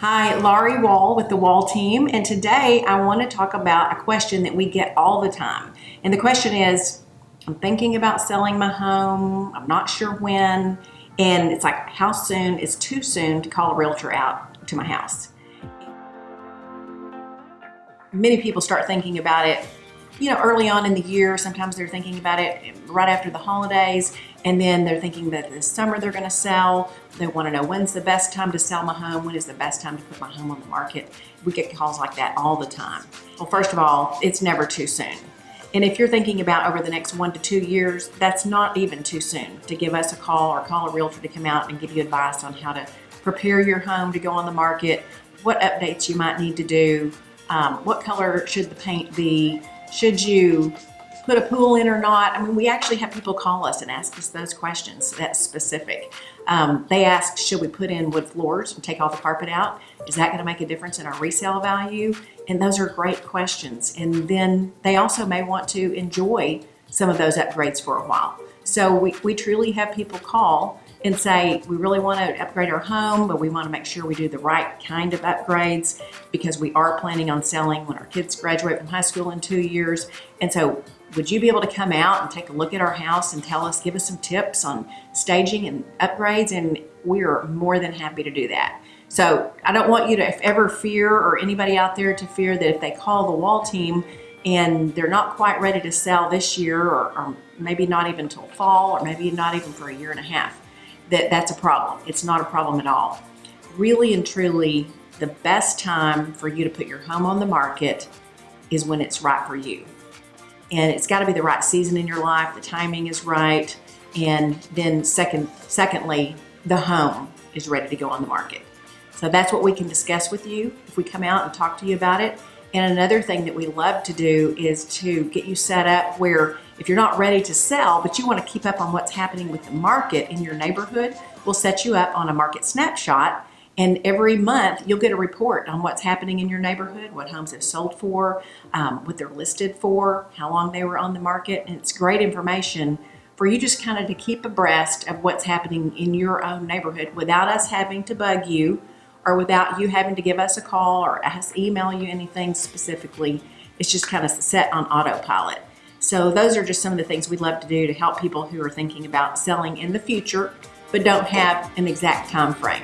Hi, Laurie Wall with the Wall team, and today I want to talk about a question that we get all the time. And the question is I'm thinking about selling my home, I'm not sure when, and it's like, how soon is too soon to call a realtor out to my house? Many people start thinking about it you know, early on in the year, sometimes they're thinking about it right after the holidays, and then they're thinking that this summer they're going to sell. They want to know when's the best time to sell my home, when is the best time to put my home on the market. We get calls like that all the time. Well, first of all, it's never too soon. And if you're thinking about over the next one to two years, that's not even too soon to give us a call or call a realtor to come out and give you advice on how to prepare your home to go on the market, what updates you might need to do, um, what color should the paint be, should you put a pool in or not? I mean, we actually have people call us and ask us those questions that's specific. Um, they ask, should we put in wood floors and take all the carpet out? Is that gonna make a difference in our resale value? And those are great questions. And then they also may want to enjoy some of those upgrades for a while. So we, we truly have people call and say, we really want to upgrade our home, but we want to make sure we do the right kind of upgrades because we are planning on selling when our kids graduate from high school in two years. And so would you be able to come out and take a look at our house and tell us, give us some tips on staging and upgrades? And we are more than happy to do that. So I don't want you to ever fear or anybody out there to fear that if they call the wall team and they're not quite ready to sell this year or, or maybe not even till fall or maybe not even for a year and a half that that's a problem. It's not a problem at all. Really and truly, the best time for you to put your home on the market is when it's right for you. And it's got to be the right season in your life, the timing is right, and then second, secondly, the home is ready to go on the market. So that's what we can discuss with you if we come out and talk to you about it. And another thing that we love to do is to get you set up where if you're not ready to sell, but you want to keep up on what's happening with the market in your neighborhood, we'll set you up on a market snapshot. And every month you'll get a report on what's happening in your neighborhood, what homes have sold for, um, what they're listed for, how long they were on the market. And it's great information for you just kind of to keep abreast of what's happening in your own neighborhood without us having to bug you or without you having to give us a call or us email you anything specifically. It's just kind of set on autopilot. So those are just some of the things we'd love to do to help people who are thinking about selling in the future but don't have an exact time frame.